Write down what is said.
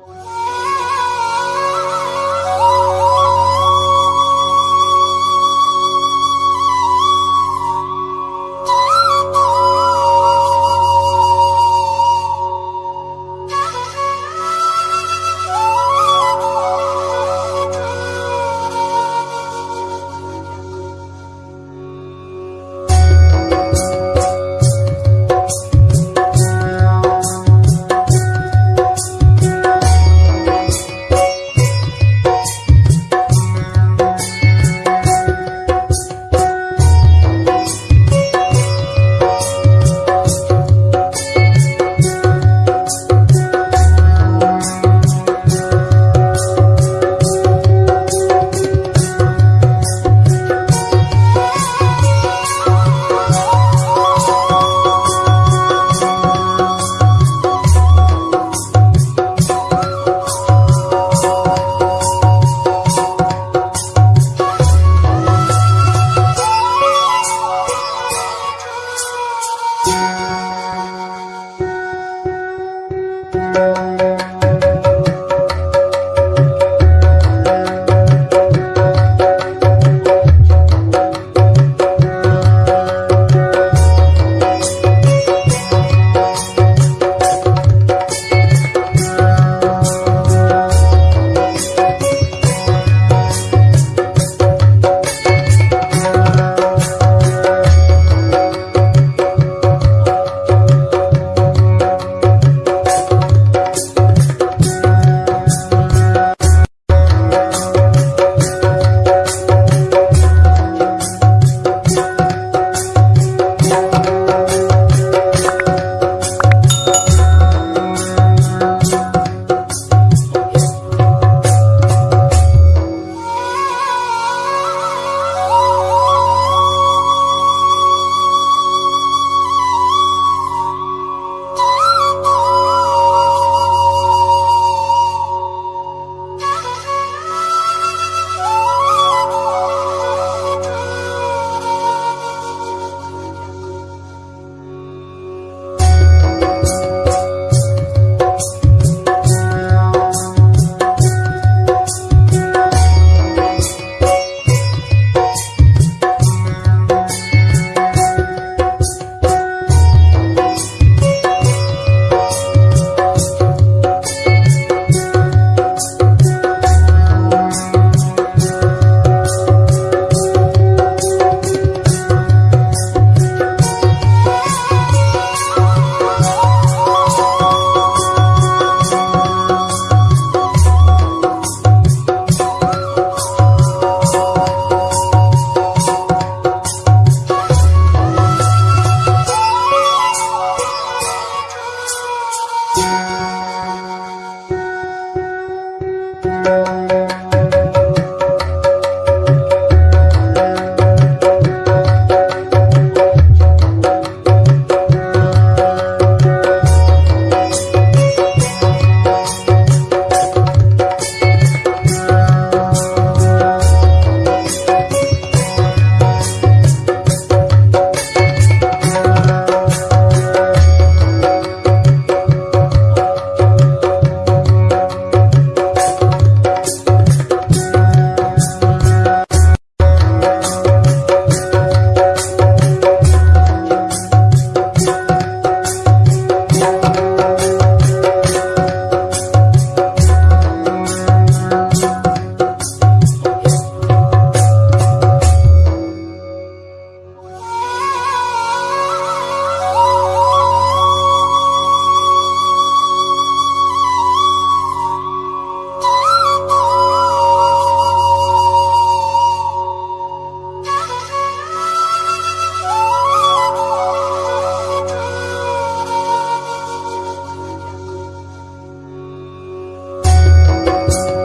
Música you